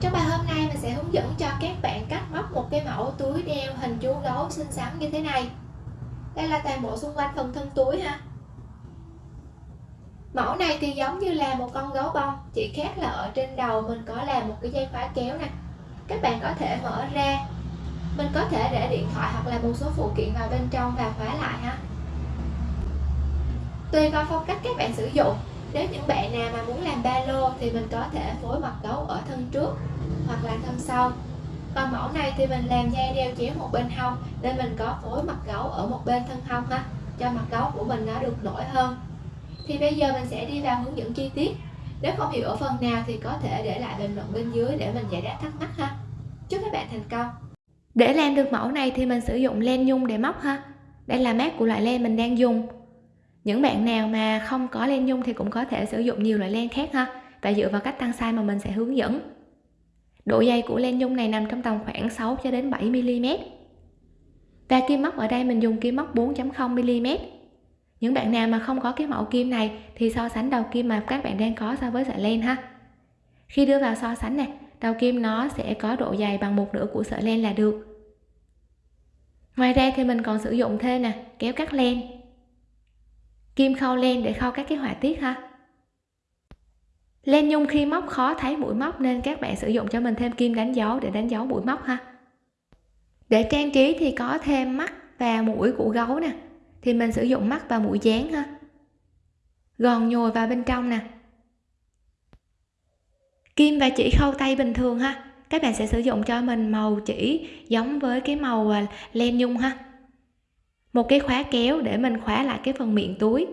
Trong bài hôm nay mình sẽ hướng dẫn cho các bạn cách móc một cái mẫu túi đeo hình chú gấu xinh xắn như thế này. Đây là toàn bộ xung quanh phần thân túi ha. Mẫu này thì giống như là một con gấu bông, Chỉ khác là ở trên đầu mình có làm một cái dây khóa kéo nè. Các bạn có thể mở ra. Mình có thể để điện thoại hoặc là một số phụ kiện vào bên trong và khóa lại ha. Tùy vào phong cách các bạn sử dụng. Nếu những bạn nào mà muốn làm ba lô thì mình có thể phối mặt gấu ở thân trước hoặc là thân sau còn mẫu này thì mình làm dây đeo chéo một bên hông nên mình có phối mặt gấu ở một bên thân hông ha cho mặt gấu của mình nó được nổi hơn. Thì bây giờ mình sẽ đi vào hướng dẫn chi tiết. Nếu không hiểu ở phần nào thì có thể để lại bình luận bên dưới để mình giải đáp thắc mắc ha. Chúc các bạn thành công! Để làm được mẫu này thì mình sử dụng len nhung để móc ha. Đây là mát của loại len mình đang dùng. Những bạn nào mà không có len nhung thì cũng có thể sử dụng nhiều loại len khác ha, và dựa vào cách tăng size mà mình sẽ hướng dẫn độ dày của len nhung này nằm trong tầm khoảng 6 cho đến 7 mm và kim móc ở đây mình dùng kim móc 4.0 mm những bạn nào mà không có cái mẫu kim này thì so sánh đầu kim mà các bạn đang có so với sợi len ha. Khi đưa vào so sánh nè đầu kim nó sẽ có độ dày bằng một nửa của sợi len là được. Ngoài ra thì mình còn sử dụng thêm nè, kéo cắt len. Kim khâu len để khâu các cái họa tiết ha len nhung khi móc khó thấy mũi móc nên các bạn sử dụng cho mình thêm kim đánh dấu để đánh dấu mũi móc ha. Để trang trí thì có thêm mắt và mũi của gấu nè. Thì mình sử dụng mắt và mũi dán ha. Gòn nhồi vào bên trong nè. Kim và chỉ khâu tay bình thường ha. Các bạn sẽ sử dụng cho mình màu chỉ giống với cái màu à, len nhung ha. Một cái khóa kéo để mình khóa lại cái phần miệng túi.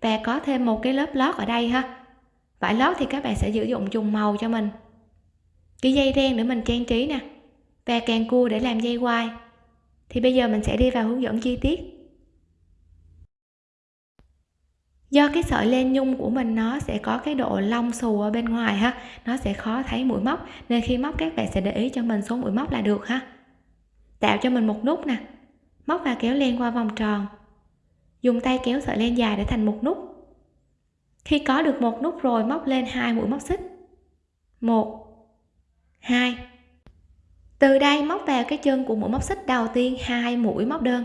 Và có thêm một cái lớp lót ở đây ha vải lót thì các bạn sẽ sử dụng trùng màu cho mình. Cái dây ren để mình trang trí nè, và càng cua để làm dây quai. Thì bây giờ mình sẽ đi vào hướng dẫn chi tiết. Do cái sợi len nhung của mình nó sẽ có cái độ lông xù ở bên ngoài ha, nó sẽ khó thấy mũi móc, nên khi móc các bạn sẽ để ý cho mình số mũi móc là được ha. Tạo cho mình một nút nè, móc và kéo len qua vòng tròn. Dùng tay kéo sợi len dài để thành một nút khi có được một nút rồi móc lên hai mũi móc xích. Một. Hai. Từ đây móc vào cái chân của mũi móc xích đầu tiên hai mũi móc đơn.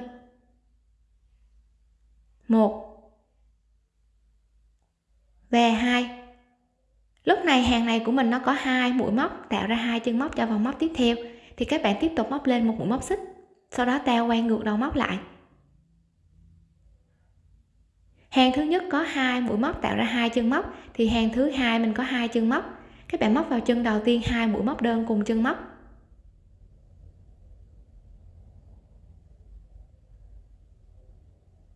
Một. Và hai. Lúc này hàng này của mình nó có hai mũi móc, tạo ra hai chân móc cho vòng móc tiếp theo. Thì các bạn tiếp tục móc lên một mũi móc xích, sau đó ta quay ngược đầu móc lại hàng thứ nhất có hai mũi móc tạo ra hai chân móc, thì hàng thứ hai mình có hai chân móc. Các bạn móc vào chân đầu tiên hai mũi móc đơn cùng chân móc.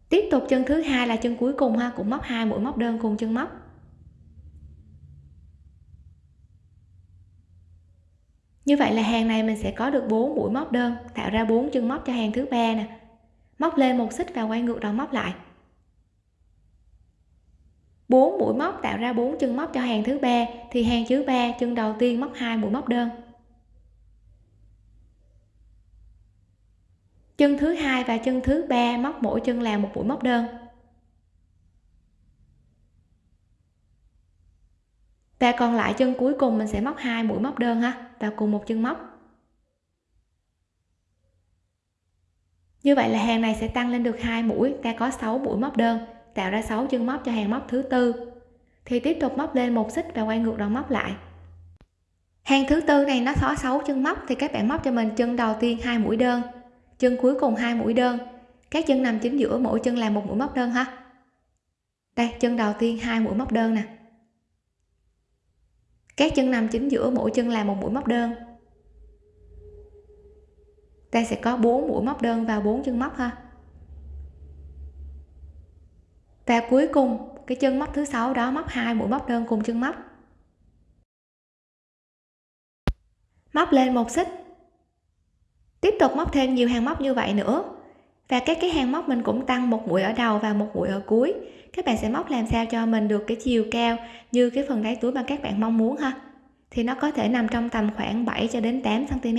Tiếp tục chân thứ hai là chân cuối cùng ha, cũng móc hai mũi móc đơn cùng chân móc. Như vậy là hàng này mình sẽ có được 4 mũi móc đơn, tạo ra 4 chân móc cho hàng thứ ba nè. Móc lên một xích và quay ngược đầu móc lại. 4 mũi móc tạo ra 4 chân móc cho hàng thứ ba, thì hàng thứ ba chân đầu tiên móc hai mũi móc đơn. Chân thứ hai và chân thứ ba móc mỗi chân là một mũi móc đơn. Và còn lại chân cuối cùng mình sẽ móc hai mũi móc đơn ha, vào cùng một chân móc. Như vậy là hàng này sẽ tăng lên được hai mũi, ta có 6 mũi móc đơn tạo ra 6 chân móc cho hàng móc thứ tư. Thì tiếp tục móc lên một xích và quay ngược đầu móc lại. Hàng thứ tư này nó có 6 chân móc, thì các bạn móc cho mình chân đầu tiên hai mũi đơn, chân cuối cùng hai mũi đơn. Các chân nằm chính giữa, mỗi chân là một mũi móc đơn ha. Đây, chân đầu tiên hai mũi móc đơn nè. Các chân nằm chính giữa, mỗi chân là một mũi móc đơn. Ta sẽ có 4 mũi móc đơn vào 4 chân móc ha và cuối cùng, cái chân móc thứ sáu đó, móc hai, mũi móc đơn cùng chân móc. Móc lên một xích. Tiếp tục móc thêm nhiều hàng móc như vậy nữa. Và các cái hàng móc mình cũng tăng một mũi ở đầu và một mũi ở cuối. Các bạn sẽ móc làm sao cho mình được cái chiều cao như cái phần đáy túi mà các bạn mong muốn ha. Thì nó có thể nằm trong tầm khoảng 7 cho đến 8 cm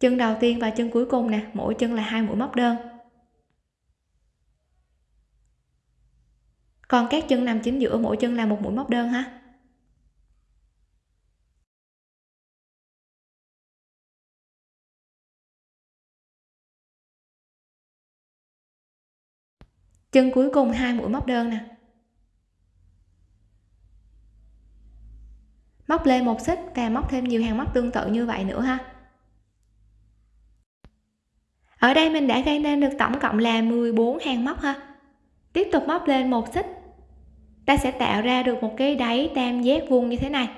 chân đầu tiên và chân cuối cùng nè, mỗi chân là hai mũi móc đơn. còn các chân nằm chính giữa, mỗi chân là một mũi móc đơn ha. Chân cuối cùng hai mũi móc đơn nè. Móc lên một xích và móc thêm nhiều hàng móc tương tự như vậy nữa ha. Ở đây mình đã gây nên được tổng cộng là 14 hàng móc ha. Tiếp tục móc lên một xích ta sẽ tạo ra được một cái đáy tam giác vuông như thế này.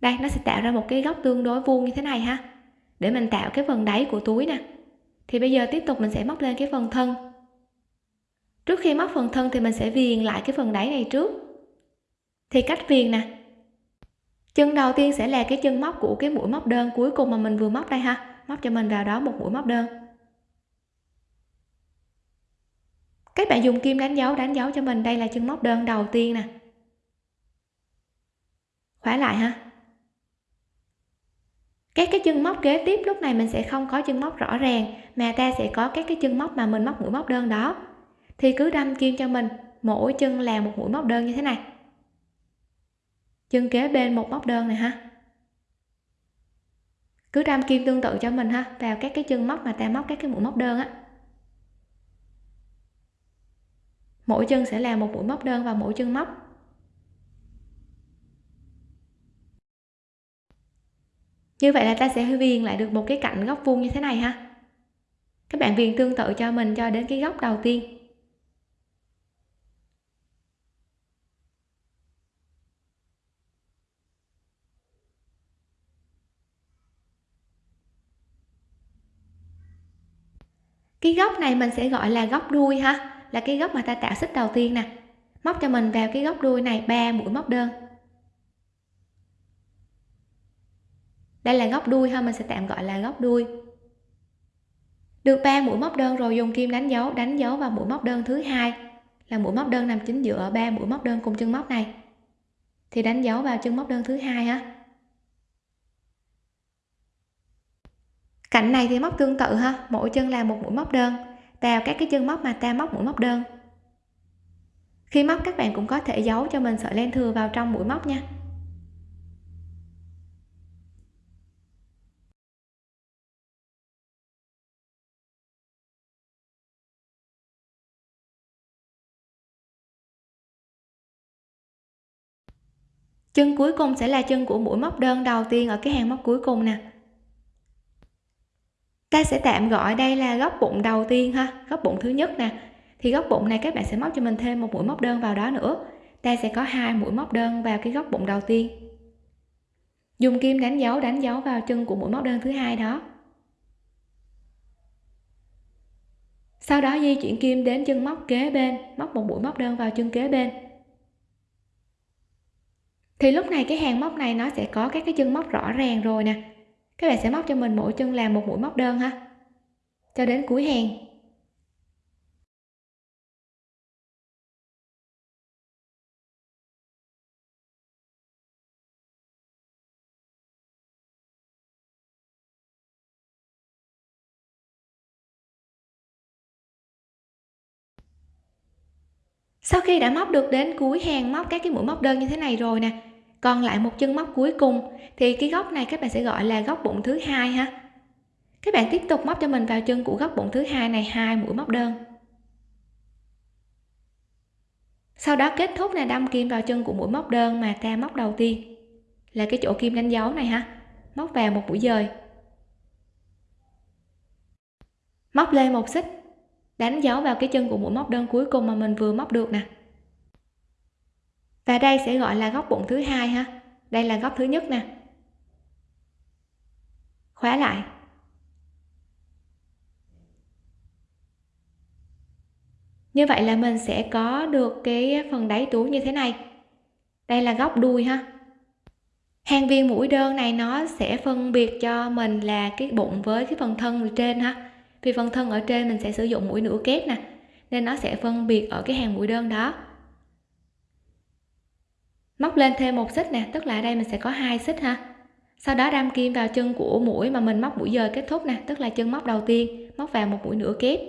Đây, nó sẽ tạo ra một cái góc tương đối vuông như thế này ha. Để mình tạo cái phần đáy của túi nè. Thì bây giờ tiếp tục mình sẽ móc lên cái phần thân. Trước khi móc phần thân thì mình sẽ viền lại cái phần đáy này trước. Thì cách viền nè. Chân đầu tiên sẽ là cái chân móc của cái mũi móc đơn cuối cùng mà mình vừa móc đây ha. Móc cho mình vào đó một mũi móc đơn. Các bạn dùng kim đánh dấu đánh dấu cho mình. Đây là chân móc đơn đầu tiên nè. Khóa lại ha. Các cái chân móc kế tiếp, lúc này mình sẽ không có chân móc rõ ràng, mà ta sẽ có các cái chân móc mà mình móc mũi móc đơn đó. Thì cứ đâm kim cho mình. Mỗi chân là một mũi móc đơn như thế này. Chân kế bên một móc đơn này ha. Cứ đâm kim tương tự cho mình ha, vào các cái chân móc mà ta móc các cái mũi móc đơn á. Mỗi chân sẽ là một mũi móc đơn vào mỗi chân móc. Như vậy là ta sẽ viền lại được một cái cạnh góc vuông như thế này ha. Các bạn viền tương tự cho mình cho đến cái góc đầu tiên. Cái góc này mình sẽ gọi là góc đuôi ha là cái góc mà ta tạo xích đầu tiên nè. Móc cho mình vào cái góc đuôi này, ba mũi móc đơn. Đây là góc đuôi ha, mình sẽ tạm gọi là góc đuôi. Được ba mũi móc đơn rồi, dùng kim đánh dấu đánh dấu vào mũi móc đơn thứ hai. Là mũi móc đơn nằm chính giữa ba mũi móc đơn cùng chân móc này. Thì đánh dấu vào chân móc đơn thứ hai ha. Cạnh này thì móc tương tự ha, mỗi chân là một mũi móc đơn vào các cái chân móc mà ta móc mũi móc đơn. Khi móc, các bạn cũng có thể giấu cho mình sợi len thừa vào trong mũi móc nha. Chân cuối cùng sẽ là chân của mũi móc đơn đầu tiên ở cái hàng móc cuối cùng nè ta sẽ tạm gọi đây là góc bụng đầu tiên ha, góc bụng thứ nhất nè. Thì góc bụng này các bạn sẽ móc cho mình thêm một mũi móc đơn vào đó nữa. Ta sẽ có hai mũi móc đơn vào cái góc bụng đầu tiên. Dùng kim đánh dấu đánh dấu vào chân của mũi móc đơn thứ hai đó. Sau đó di chuyển kim đến chân móc kế bên, móc một mũi móc đơn vào chân kế bên. Thì lúc này cái hàng móc này nó sẽ có các cái chân móc rõ ràng rồi nè các bạn sẽ móc cho mình mỗi chân làm một mũi móc đơn ha. Cho đến cuối hàng. Sau khi đã móc được đến cuối hàng, móc các cái mũi móc đơn như thế này rồi nè còn lại một chân móc cuối cùng, thì cái góc này các bạn sẽ gọi là góc bụng thứ hai ha. Các bạn tiếp tục móc cho mình vào chân của góc bụng thứ hai này, hai mũi móc đơn. Sau đó kết thúc là đâm kim vào chân của mũi móc đơn mà ta móc đầu tiên. Là cái chỗ kim đánh dấu này ha. Móc vào một mũi dời. Móc lên một xích. Đánh dấu vào cái chân của mũi móc đơn cuối cùng mà mình vừa móc được nè và đây sẽ gọi là góc bụng thứ hai ha. Đây là góc thứ nhất nè. Khóa lại. Như vậy là mình sẽ có được cái phần đáy túi như thế này. Đây là góc đuôi ha. Hàng viên mũi đơn này nó sẽ phân biệt cho mình là cái bụng với cái phần thân ở trên ha. Vì phần thân ở trên mình sẽ sử dụng mũi nửa kép nè, nên nó sẽ phân biệt ở cái hàng mũi đơn đó móc lên thêm một xích nè, tức là ở đây mình sẽ có hai xích ha. Sau đó đâm kim vào chân của mũi mà mình móc mũi giờ kết thúc nè, tức là chân móc đầu tiên, móc vào một mũi nửa kép.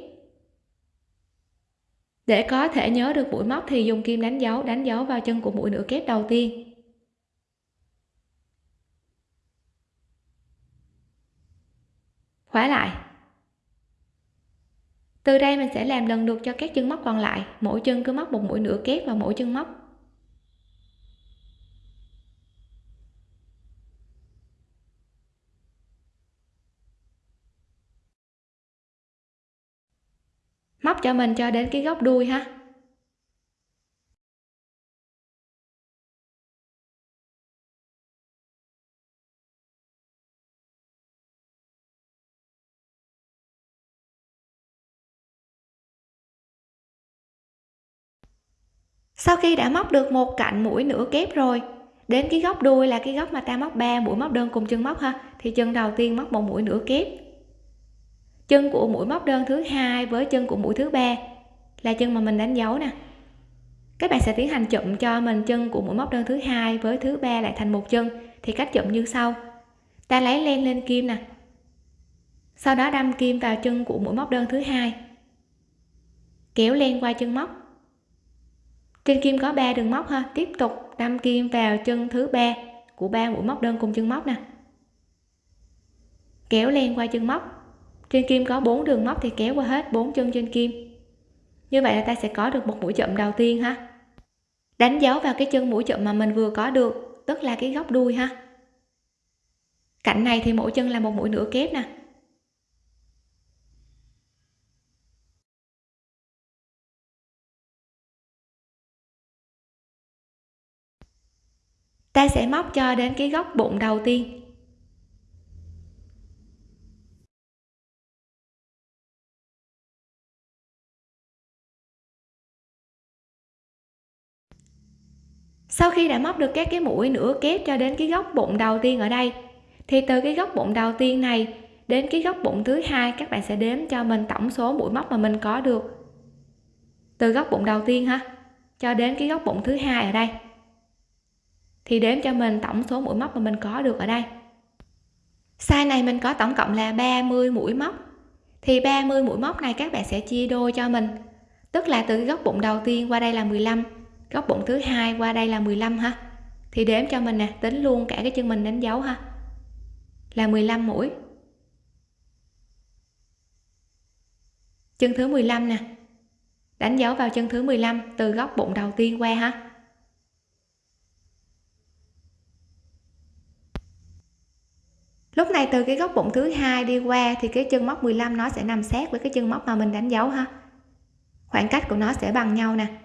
Để có thể nhớ được mũi móc thì dùng kim đánh dấu đánh dấu vào chân của mũi nửa kép đầu tiên. Khóa lại. Từ đây mình sẽ làm lần lượt cho các chân móc còn lại, mỗi chân cứ móc một mũi nửa kép vào mỗi chân móc. Móc cho mình cho đến cái góc đuôi ha. Sau khi đã móc được một cạnh mũi nửa kép rồi, đến cái góc đuôi là cái góc mà ta móc ba mũi móc đơn cùng chân móc ha, thì chân đầu tiên móc một mũi nửa kép chân của mũi móc đơn thứ hai với chân của mũi thứ ba là chân mà mình đánh dấu nè. Các bạn sẽ tiến hành chụm cho mình chân của mũi móc đơn thứ hai với thứ ba lại thành một chân. Thì cách chụm như sau. Ta lấy len lên kim nè. Sau đó đâm kim vào chân của mũi móc đơn thứ hai. Kéo len qua chân móc. Trên kim có 3 đường móc ha. Tiếp tục đâm kim vào chân thứ ba của ba mũi móc đơn cùng chân móc nè. Kéo len qua chân móc trên kim có bốn đường móc thì kéo qua hết bốn chân trên kim. Như vậy là ta sẽ có được một mũi chậm đầu tiên ha. Đánh dấu vào cái chân mũi chậm mà mình vừa có được, tức là cái góc đuôi ha. Cạnh này thì mỗi chân là một mũi nửa kép nè. Ta sẽ móc cho đến cái góc bụng đầu tiên. Sau khi đã móc được các cái mũi nửa kép cho đến cái góc bụng đầu tiên ở đây, thì từ cái góc bụng đầu tiên này đến cái góc bụng thứ hai, các bạn sẽ đếm cho mình tổng số mũi móc mà mình có được. Từ góc bụng đầu tiên ha, cho đến cái góc bụng thứ hai ở đây, thì đếm cho mình tổng số mũi móc mà mình có được ở đây. Size này mình có tổng cộng là 30 mũi móc. Thì 30 mũi móc này các bạn sẽ chia đôi cho mình, tức là từ cái góc bụng đầu tiên qua đây là 15 góc bụng thứ hai qua đây là 15 ha thì đếm cho mình nè, tính luôn cả cái chân mình đánh dấu ha. Là 15 mũi. Chân thứ 15 nè. Đánh dấu vào chân thứ 15 từ góc bụng đầu tiên qua ha. Lúc này từ cái góc bụng thứ hai đi qua thì cái chân móc 15 nó sẽ nằm sát với cái chân móc mà mình đánh dấu ha. Khoảng cách của nó sẽ bằng nhau nè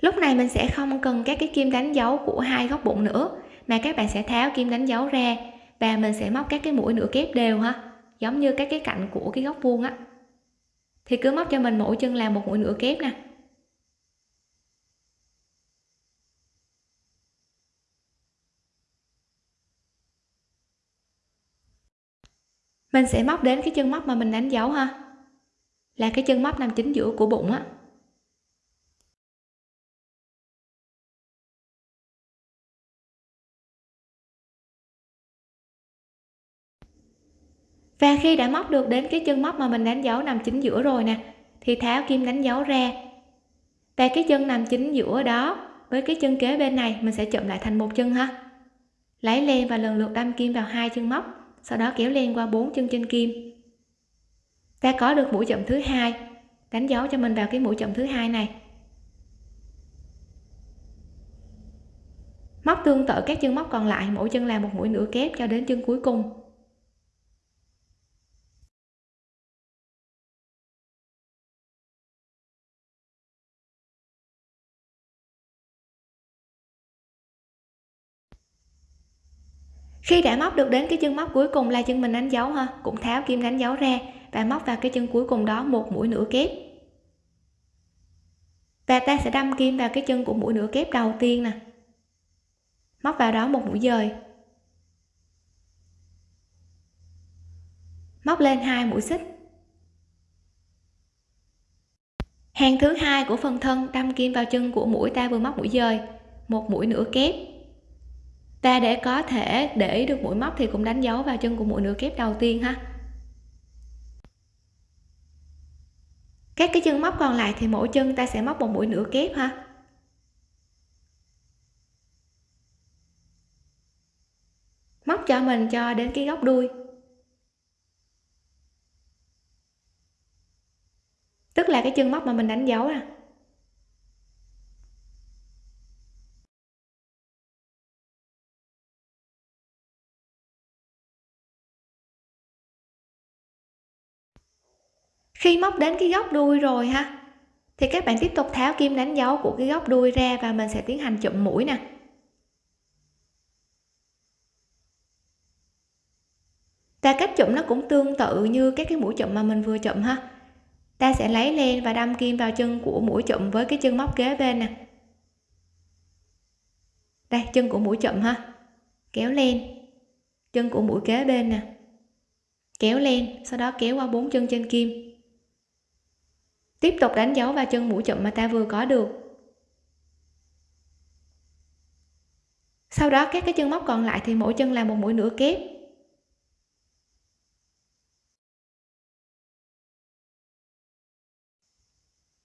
lúc này mình sẽ không cần các cái kim đánh dấu của hai góc bụng nữa, mà các bạn sẽ tháo kim đánh dấu ra và mình sẽ móc các cái mũi nửa kép đều ha, giống như các cái cạnh của cái góc vuông á. Thì cứ móc cho mình mỗi chân là một mũi nửa kép nè. Mình sẽ móc đến cái chân móc mà mình đánh dấu ha, là cái chân móc nằm chính giữa của bụng á. Và khi đã móc được đến cái chân móc mà mình đánh dấu nằm chính giữa rồi nè, thì tháo kim đánh dấu ra. Và cái chân nằm chính giữa đó, với cái chân kế bên này, mình sẽ chụm lại thành một chân ha. Lấy len và lần lượt đâm kim vào hai chân móc, sau đó kéo len qua bốn chân trên kim. Ta có được mũi chậm thứ hai, đánh dấu cho mình vào cái mũi chậm thứ hai này. Móc tương tự các chân móc còn lại, mỗi chân là một mũi nửa kép cho đến chân cuối cùng. Khi đã móc được đến cái chân móc cuối cùng là chân mình đánh dấu ha? Cũng tháo kim đánh dấu ra và móc vào cái chân cuối cùng đó một mũi nửa kép. Và ta sẽ đâm kim vào cái chân của mũi nửa kép đầu tiên nè. Móc vào đó một mũi dời. Móc lên hai mũi xích. Hàng thứ hai của phần thân đâm kim vào chân của mũi ta vừa móc mũi dời, một mũi nửa kép ta để có thể để được mũi móc thì cũng đánh dấu vào chân của mũi nửa kép đầu tiên ha. Các cái chân móc còn lại thì mỗi chân ta sẽ móc một mũi nửa kép ha. Móc cho mình cho đến cái góc đuôi. Tức là cái chân móc mà mình đánh dấu à khi móc đến cái góc đuôi rồi ha, thì các bạn tiếp tục tháo kim đánh dấu của cái góc đuôi ra và mình sẽ tiến hành chụm mũi nè. Ta cách chụm nó cũng tương tự như các cái mũi chụm mà mình vừa chụm ha. Ta sẽ lấy len và đâm kim vào chân của mũi chụm với cái chân móc kế bên nè. Đây, chân của mũi chụm ha. Kéo len. Chân của mũi kế bên nè. Kéo len, sau đó kéo qua bốn chân trên kim tiếp tục đánh dấu vào chân mũi chụm mà ta vừa có được. Sau đó các cái chân móc còn lại thì mỗi chân là một mũi nửa kép.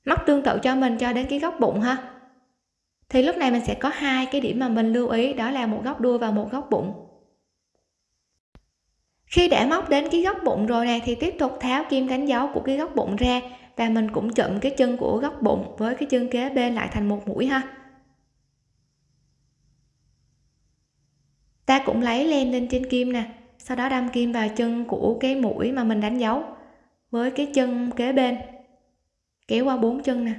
Móc tương tự cho mình cho đến cái góc bụng ha. Thì lúc này mình sẽ có hai cái điểm mà mình lưu ý, đó là một góc đuôi và một góc bụng. Khi đã móc đến cái góc bụng rồi nè, thì tiếp tục tháo kim đánh dấu của cái góc bụng ra và mình cũng chụm cái chân của góc bụng với cái chân kế bên lại thành một mũi ha. Ta cũng lấy len lên trên kim nè, sau đó đâm kim vào chân của cái mũi mà mình đánh dấu với cái chân kế bên. Kéo qua bốn chân nè.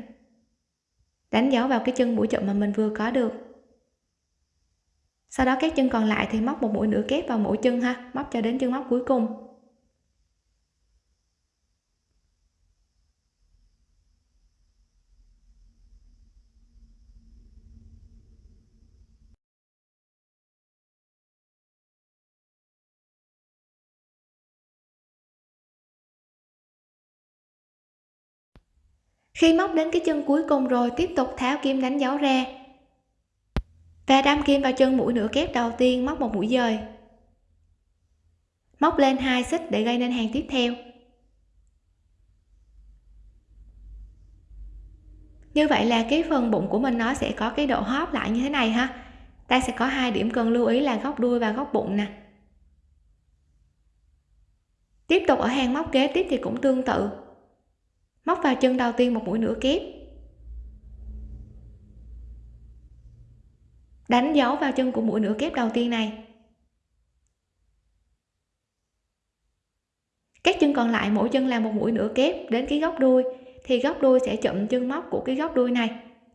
Đánh dấu vào cái chân mũi chụm mà mình vừa có được. Sau đó các chân còn lại thì móc một mũi nửa kép vào mỗi chân ha, móc cho đến chân móc cuối cùng. Khi móc đến cái chân cuối cùng rồi, tiếp tục tháo kim đánh dấu ra. Và đâm kim vào chân mũi nửa kép đầu tiên, móc một mũi dời. Móc lên hai xích để gây nên hàng tiếp theo. Như vậy là cái phần bụng của mình nó sẽ có cái độ hóp lại như thế này ha. Ta sẽ có hai điểm cần lưu ý là góc đuôi và góc bụng nè. Tiếp tục ở hàng móc kế tiếp thì cũng tương tự móc vào chân đầu tiên một mũi nửa kép. Đánh dấu vào chân của mũi nửa kép đầu tiên này. Các chân còn lại mỗi chân là một mũi nửa kép đến cái góc đuôi, thì góc đuôi sẽ chụm chân móc của cái góc đuôi này.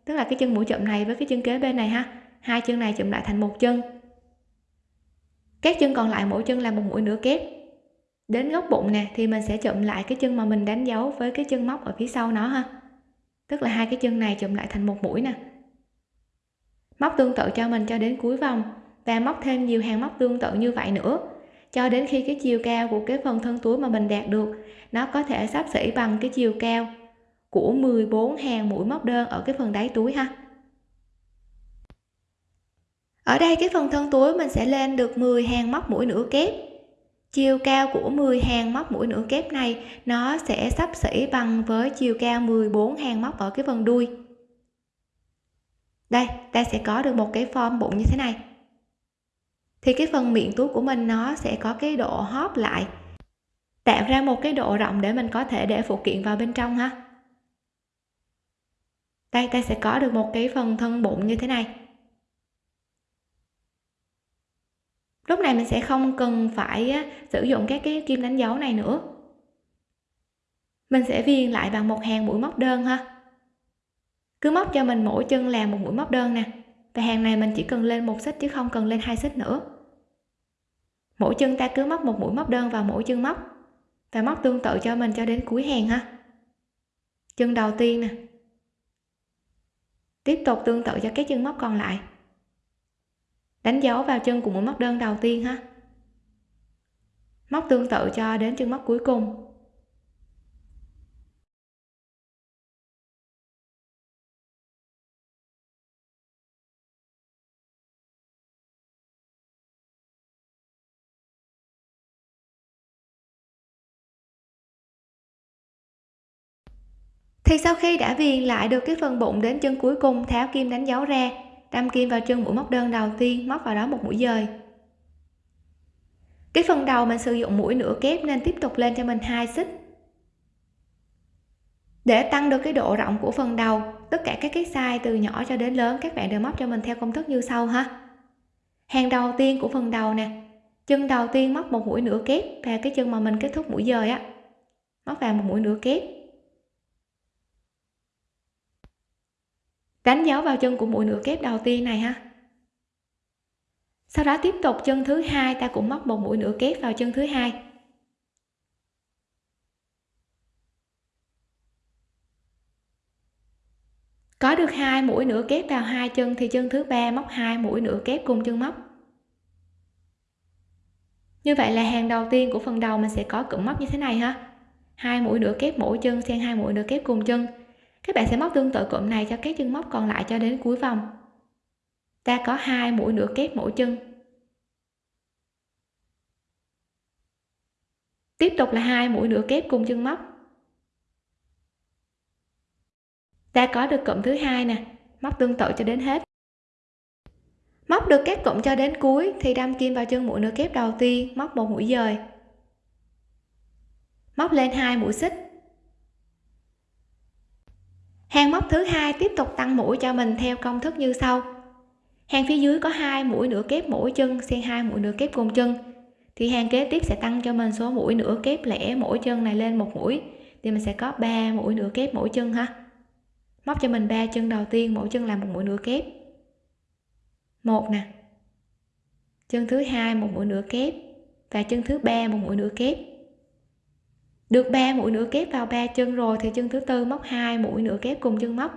Tức là cái chân mũi chụm này với cái chân kế bên này ha. Hai chân này chụm lại thành một chân. Các chân còn lại mỗi chân là một mũi nửa kép đến góc bụng nè, thì mình sẽ chụm lại cái chân mà mình đánh dấu với cái chân móc ở phía sau nó ha. Tức là hai cái chân này chụm lại thành một mũi nè. Móc tương tự cho mình cho đến cuối vòng và móc thêm nhiều hàng móc tương tự như vậy nữa. Cho đến khi cái chiều cao của cái phần thân túi mà mình đạt được, nó có thể sắp xỉ bằng cái chiều cao của 14 hàng mũi móc đơn ở cái phần đáy túi ha. Ở đây cái phần thân túi mình sẽ lên được 10 hàng móc mũi nửa kép chiều cao của 10 hàng móc mũi nửa kép này, nó sẽ sắp xỉ bằng với chiều cao 14 hàng móc ở cái phần đuôi. Đây, ta sẽ có được một cái form bụng như thế này. Thì cái phần miệng túi của mình nó sẽ có cái độ hóp lại. Tạo ra một cái độ rộng để mình có thể để phụ kiện vào bên trong ha. Đây, ta sẽ có được một cái phần thân bụng như thế này. Lúc này mình sẽ không cần phải sử dụng các cái kim đánh dấu này nữa. Mình sẽ viền lại bằng một hàng mũi móc đơn ha. Cứ móc cho mình mỗi chân làm một mũi móc đơn nè. Và hàng này mình chỉ cần lên một xích chứ không cần lên hai xích nữa. Mỗi chân ta cứ móc một mũi móc đơn vào mỗi chân móc. Và móc tương tự cho mình cho đến cuối hàng ha. Chân đầu tiên nè. Tiếp tục tương tự cho các chân móc còn lại đánh dấu vào chân của mũi móc đơn đầu tiên ha. Móc tương tự cho đến chân móc cuối cùng. Thì sau khi đã viền lại được cái phần bụng đến chân cuối cùng, tháo kim đánh dấu ra đâm kim vào chân mũi móc đơn đầu tiên, móc vào đó một mũi dời. Cái phần đầu mình sử dụng mũi nửa kép nên tiếp tục lên cho mình hai xích. Để tăng được cái độ rộng của phần đầu, tất cả các cái size từ nhỏ cho đến lớn, các bạn đều móc cho mình theo công thức như sau ha. Hàng đầu tiên của phần đầu nè. Chân đầu tiên móc một mũi nửa kép và cái chân mà mình kết thúc mũi dời á, móc vào một mũi nửa kép. Đánh dấu vào chân của mũi nửa kép đầu tiên này ha. Sau đó tiếp tục chân thứ hai, ta cũng móc một mũi nửa kép vào chân thứ hai. Có được hai mũi nửa kép vào hai chân thì chân thứ ba móc hai mũi nửa kép cùng chân móc. Như vậy là hàng đầu tiên của phần đầu mình sẽ có cụm móc như thế này ha. Hai mũi nửa kép mỗi chân, xen hai mũi nửa kép cùng chân các bạn sẽ móc tương tự cụm này cho các chân móc còn lại cho đến cuối vòng. Ta có hai mũi nửa kép mỗi chân. Tiếp tục là hai mũi nửa kép cùng chân móc. Ta có được cụm thứ hai nè, móc tương tự cho đến hết. Móc được các cụm cho đến cuối thì đâm kim vào chân mũi nửa kép đầu tiên, móc một mũi dời. Móc lên hai mũi xích hàng móc thứ hai tiếp tục tăng mũi cho mình theo công thức như sau. Hàng phía dưới có hai mũi nửa kép mỗi chân xen hai mũi nửa kép cùng chân. Thì hàng kế tiếp sẽ tăng cho mình số mũi nửa kép lẻ mỗi chân này lên một mũi. Thì mình sẽ có 3 mũi nửa kép mỗi chân ha. Móc cho mình ba chân đầu tiên, mỗi chân là một mũi nửa kép. Một nè. Chân thứ hai một mũi nửa kép và chân thứ ba một mũi nửa kép được 3 mũi nửa kép vào ba chân rồi thì chân thứ tư móc hai mũi nửa kép cùng chân móc.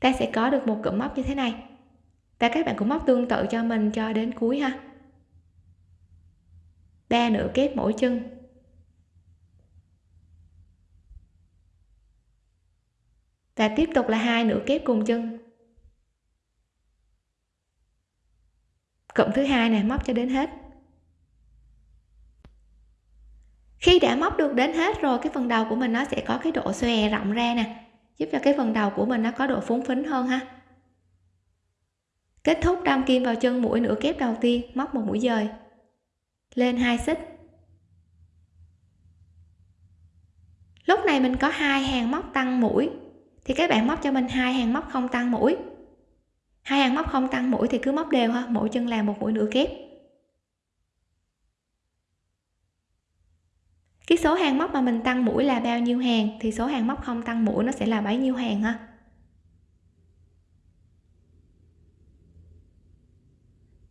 Ta sẽ có được một cụm móc như thế này. Và các bạn cũng móc tương tự cho mình cho đến cuối ha. Ba nửa kép mỗi chân. Và tiếp tục là hai nửa kép cùng chân. Cụm thứ hai này móc cho đến hết. Khi đã móc được đến hết rồi, cái phần đầu của mình nó sẽ có cái độ xòe rộng ra nè. Giúp cho cái phần đầu của mình nó có độ phúng phính hơn ha. Kết thúc đâm kim vào chân mũi nửa kép đầu tiên, móc một mũi dời. Lên hai xích. Lúc này mình có hai hàng móc tăng mũi, thì các bạn móc cho mình hai hàng móc không tăng mũi. Hai hàng móc không tăng mũi thì cứ móc đều ha, mỗi chân làm một mũi nửa kép. Cái số hàng móc mà mình tăng mũi là bao nhiêu hàng? Thì số hàng móc không tăng mũi nó sẽ là bấy nhiêu hàng ha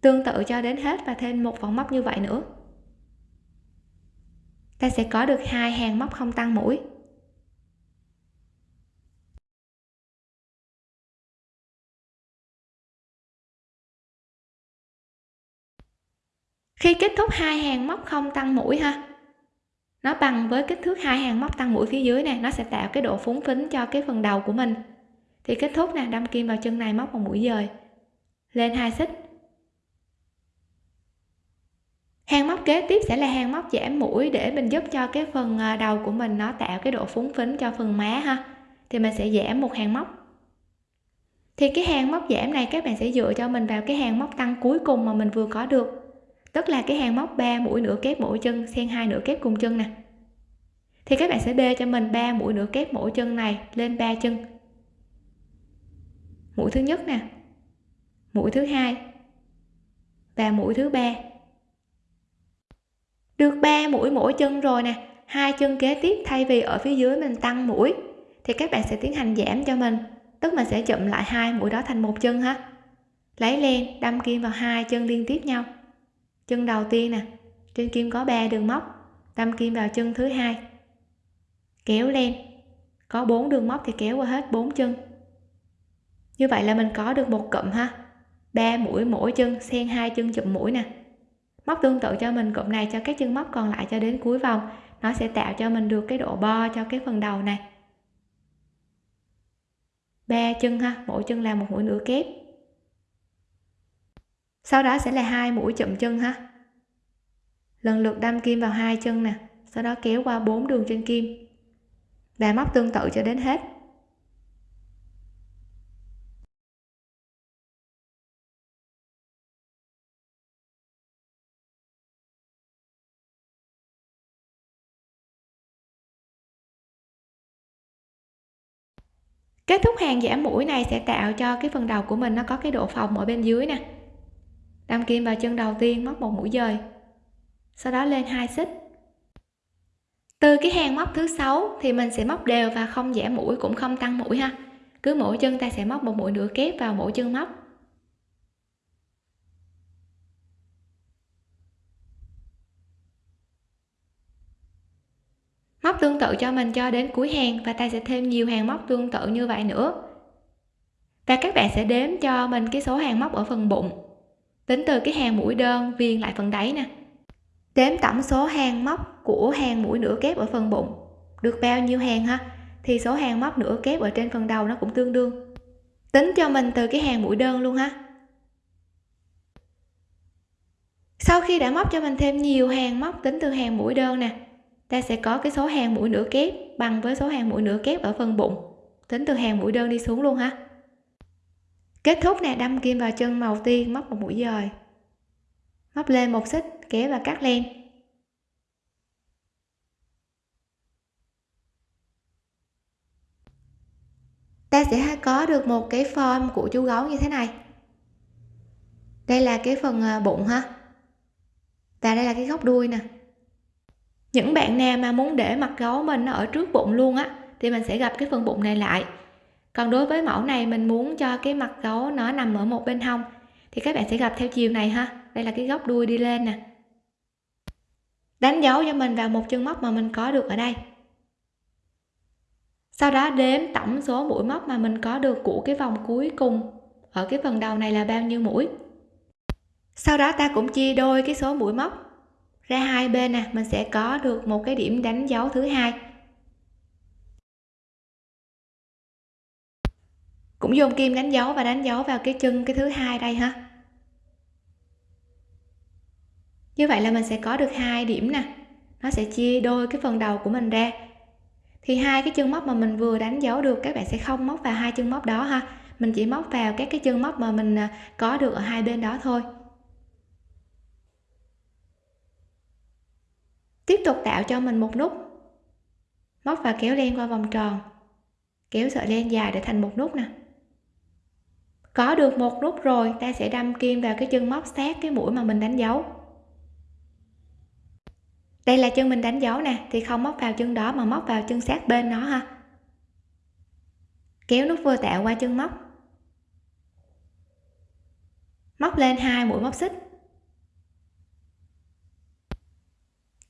tương tự cho đến hết và thêm một vòng móc như vậy nữa. Ta sẽ có được hai hàng móc không tăng mũi. Khi kết thúc hai hàng móc không tăng mũi ha? Nó bằng với kích thước hai hàng móc tăng mũi phía dưới này nó sẽ tạo cái độ phúng phính cho cái phần đầu của mình. Thì kết thúc nè, đâm kim vào chân này móc một mũi dời. Lên hai xích. Hàng móc kế tiếp sẽ là hàng móc giảm mũi để mình giúp cho cái phần à, đầu của mình nó tạo cái độ phúng phính cho phần má ha. Thì mình sẽ giảm một hàng móc. Thì cái hàng móc giảm này các bạn sẽ dựa cho mình vào cái hàng móc tăng cuối cùng mà mình vừa có được tức là cái hàng móc 3 mũi nửa kép mỗi chân, xen hai nửa kép cùng chân nè. Thì các bạn sẽ bê cho mình 3 mũi nửa kép mỗi chân này lên 3 chân. Mũi thứ nhất nè, mũi thứ hai và mũi thứ ba. Được 3 mũi mỗi chân rồi nè, hai chân kế tiếp thay vì ở phía dưới mình tăng mũi, thì các bạn sẽ tiến hành giảm cho mình. Tức mình sẽ chụm lại hai mũi đó thành một chân ha. Lấy len, đâm kim vào hai chân liên tiếp nhau chân đầu tiên nè, trên kim có 3 đường móc đâm kim vào chân thứ hai. Kéo lên, có 4 đường móc thì kéo qua hết 4 chân. Như vậy là mình có được một cụm ha. 3 mũi mỗi chân, xen hai chân chụm mũi nè. Móc tương tự cho mình, cụm này cho các chân móc còn lại cho đến cuối vòng. Nó sẽ tạo cho mình được cái độ bo cho cái phần đầu này. Ba chân ha, mỗi chân là một mũi nửa kép sau đó sẽ là hai mũi chậm chân ha. Lần lượt đâm kim vào hai chân nè, sau đó kéo qua bốn đường trên kim. Và móc tương tự cho đến hết. Kết thúc hàng giảm mũi này sẽ tạo cho cái phần đầu của mình nó có cái độ phồng ở bên dưới nè đâm kim vào chân đầu tiên móc một mũi dời. Sau đó lên hai xích. Từ cái hàng móc thứ sáu thì mình sẽ móc đều và không giảm mũi, cũng không tăng mũi ha. Cứ mỗi chân ta sẽ móc một mũi nửa kép vào mỗi chân móc. Móc tương tự cho mình cho đến cuối hàng và ta sẽ thêm nhiều hàng móc tương tự như vậy nữa. Và các bạn sẽ đếm cho mình cái số hàng móc ở phần bụng tính từ cái hàng mũi đơn viền lại phần đáy nè. Đếm tổng số hàng móc của hàng mũi nửa kép ở phần bụng. Được bao nhiêu hàng ha? Thì số hàng móc nửa kép ở trên phần đầu nó cũng tương đương. Tính cho mình từ cái hàng mũi đơn luôn ha. Sau khi đã móc cho mình thêm nhiều hàng móc tính từ hàng mũi đơn nè, ta sẽ có cái số hàng mũi nửa kép bằng với số hàng mũi nửa kép ở phần bụng. Tính từ hàng mũi đơn đi xuống luôn ha kết thúc nè, đâm kim vào chân màu tiên móc một mũi dời. Móc lên một xích kéo và cắt len. Ta sẽ có được một cái form của chú gấu như thế này. Đây là cái phần à, bụng ha. Và đây là cái góc đuôi nè. Những bạn nào mà muốn để mặt gấu mình nó ở trước bụng luôn á, thì mình sẽ gặp cái phần bụng này lại còn đối với mẫu này, mình muốn cho cái mặt gấu nó nằm ở một bên hông. Thì các bạn sẽ gặp theo chiều này ha. Đây là cái góc đuôi đi lên nè. Đánh dấu cho mình vào một chân móc mà mình có được ở đây. Sau đó đếm tổng số mũi móc mà mình có được của cái vòng cuối cùng ở cái phần đầu này là bao nhiêu mũi. Sau đó ta cũng chia đôi cái số mũi móc ra hai bên nè. Mình sẽ có được một cái điểm đánh dấu thứ hai. Cũng dùng kim đánh dấu và đánh dấu vào cái chân cái thứ hai đây ha. Như vậy là mình sẽ có được hai điểm nè. Nó sẽ chia đôi cái phần đầu của mình ra. Thì hai cái chân móc mà mình vừa đánh dấu được, các bạn sẽ không móc vào hai chân móc đó ha. Mình chỉ móc vào các cái chân móc mà mình à, có được ở hai bên đó thôi. Tiếp tục tạo cho mình một nút. Móc và kéo len qua vòng tròn. Kéo sợi len dài để thành một nút nè có được một nút rồi, ta sẽ đâm kim vào cái chân móc sát cái mũi mà mình đánh dấu. Đây là chân mình đánh dấu nè, thì không móc vào chân đó mà móc vào chân sát bên nó ha. Kéo nút vừa tạo qua chân móc. Móc lên hai mũi móc xích.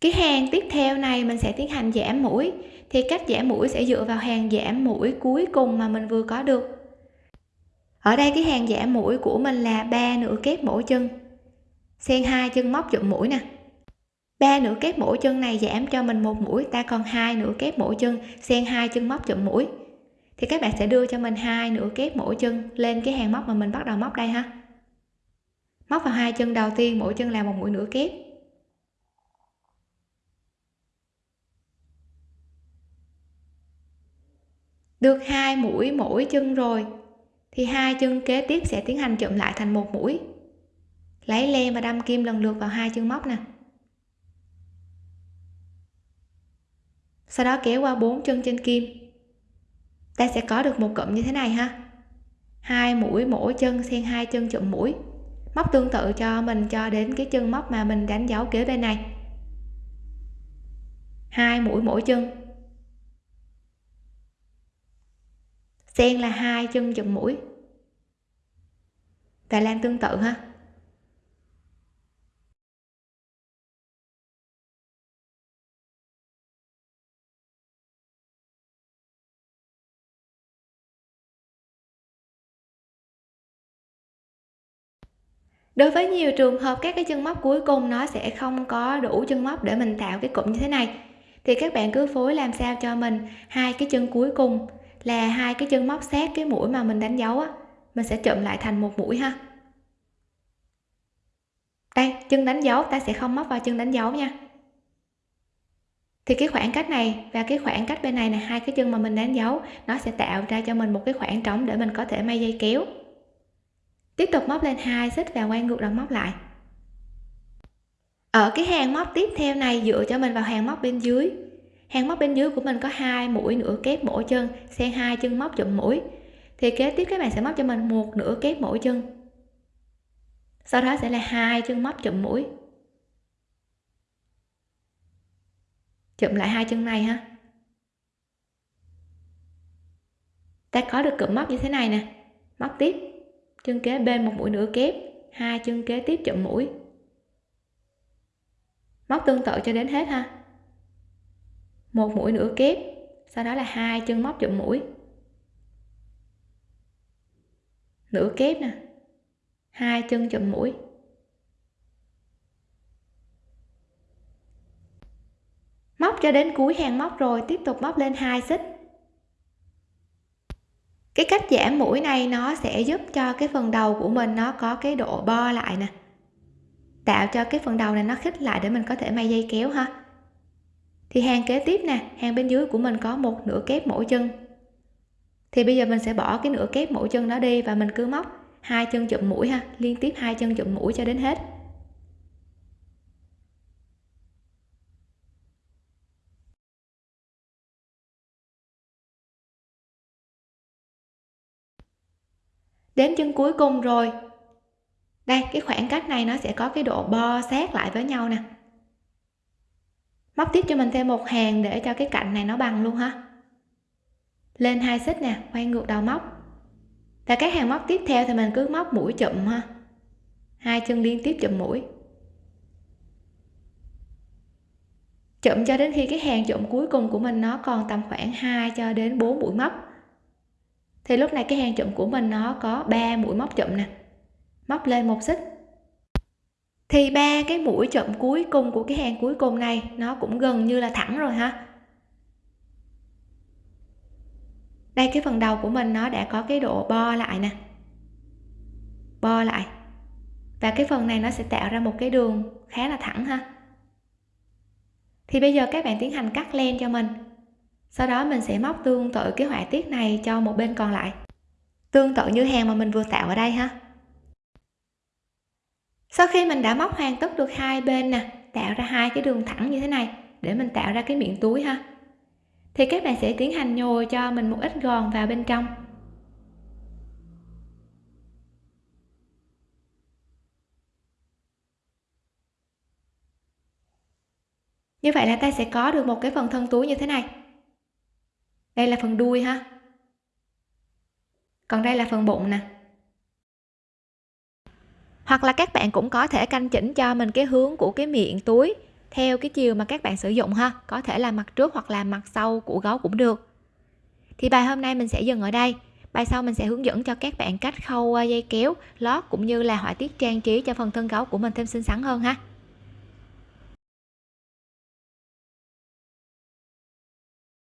Cái hàng tiếp theo này mình sẽ tiến hành giảm mũi, thì cách giảm mũi sẽ dựa vào hàng giảm mũi cuối cùng mà mình vừa có được ở đây cái hàng giảm mũi của mình là ba nửa kép mỗi chân. Xen hai chân móc chụm mũi nè. Ba nửa kép mỗi chân này giảm cho mình một mũi, ta còn hai nửa kép mỗi chân, xen hai chân móc chụm mũi. Thì các bạn sẽ đưa cho mình hai nửa kép mỗi chân lên cái hàng móc mà mình bắt đầu móc đây ha. Móc vào hai chân đầu tiên mỗi chân là một mũi nửa kép. Được hai mũi mỗi chân rồi thì hai chân kế tiếp sẽ tiến hành chụm lại thành một mũi. Lấy len và đâm kim lần lượt vào hai chân móc nè. Sau đó kéo qua bốn chân trên kim. Ta sẽ có được một cụm như thế này ha. Hai mũi mỗi chân xen hai chân chụm mũi. Móc tương tự cho mình cho đến cái chân móc mà mình đánh dấu kế bên này. Hai mũi mỗi chân. Sen là hai, chân chùm mũi. Và làm tương tự ha. Đối với nhiều trường hợp, các cái chân móc cuối cùng nó sẽ không có đủ chân móc để mình tạo cái cụm như thế này. Thì các bạn cứ phối làm sao cho mình hai cái chân cuối cùng là hai cái chân móc sát cái mũi mà mình đánh dấu á, mình sẽ chụm lại thành một mũi ha. Đây, chân đánh dấu, ta sẽ không móc vào chân đánh dấu nha. Thì cái khoảng cách này và cái khoảng cách bên này là hai cái chân mà mình đánh dấu, nó sẽ tạo ra cho mình một cái khoảng trống để mình có thể may dây kéo. Tiếp tục móc lên hai, xích và quay ngược đầu móc lại. Ở cái hàng móc tiếp theo này, dựa cho mình vào hàng móc bên dưới hàng móc bên dưới của mình có hai mũi nửa kép mỗi chân xen hai chân móc chụm mũi. Thì kế tiếp các bạn sẽ móc cho mình một nửa kép mỗi chân. Sau đó sẽ là hai chân móc chụm mũi. Chụm lại hai chân này ha. Ta có được cụm móc như thế này nè. Móc tiếp. Chân kế bên một mũi nửa kép, hai chân kế tiếp chụm mũi. Móc tương tự cho đến hết ha một mũi nửa kép, sau đó là hai chân móc chụm mũi. Nửa kép nè, hai chân chụm mũi. Móc cho đến cuối hàng móc rồi, tiếp tục móc lên hai xích. Cái cách giảm mũi này nó sẽ giúp cho cái phần đầu của mình nó có cái độ bo lại nè. Tạo cho cái phần đầu này nó khít lại để mình có thể may dây kéo ha thì hàng kế tiếp nè, hàng bên dưới của mình có một nửa kép mỗi chân. Thì bây giờ mình sẽ bỏ cái nửa kép mỗi chân đó đi và mình cứ móc hai chân chụm mũi ha, liên tiếp hai chân chụm mũi cho đến hết. Đến chân cuối cùng rồi. Đây, cái khoảng cách này nó sẽ có cái độ bo sát lại với nhau nè móc tiếp cho mình thêm một hàng để cho cái cạnh này nó bằng luôn ha. Lên hai xích nè, quay ngược đầu móc. Và các hàng móc tiếp theo thì mình cứ móc mũi chụm ha. Hai chân liên tiếp chụm mũi. Chụm cho đến khi cái hàng chụm cuối cùng của mình nó còn tầm khoảng 2 cho đến 4 mũi móc. Thì lúc này cái hàng chụm của mình nó có 3 mũi móc chụm nè. Móc lên một xích thì ba cái mũi chậm cuối cùng của cái hàng cuối cùng này, nó cũng gần như là thẳng rồi ha. Đây, cái phần đầu của mình nó đã có cái độ bo lại nè. Bo lại. Và cái phần này nó sẽ tạo ra một cái đường khá là thẳng ha. Thì bây giờ các bạn tiến hành cắt len cho mình. Sau đó mình sẽ móc tương tự cái họa tiết này cho một bên còn lại. Tương tự như hàng mà mình vừa tạo ở đây ha sau khi mình đã móc hoàn tất được hai bên nè, tạo ra hai cái đường thẳng như thế này, để mình tạo ra cái miệng túi ha. Thì các bạn sẽ tiến hành nhồi cho mình một ít gòn vào bên trong. Như vậy là ta sẽ có được một cái phần thân túi như thế này. Đây là phần đuôi ha. Còn đây là phần bụng nè hoặc là các bạn cũng có thể canh chỉnh cho mình cái hướng của cái miệng túi theo cái chiều mà các bạn sử dụng ha. Có thể là mặt trước hoặc là mặt sau của gấu cũng được. Thì bài hôm nay mình sẽ dừng ở đây. Bài sau mình sẽ hướng dẫn cho các bạn cách khâu ờ, dây kéo, lót cũng như là họa tiết trang trí cho phần thân gấu của mình thêm xinh xắn hơn ha.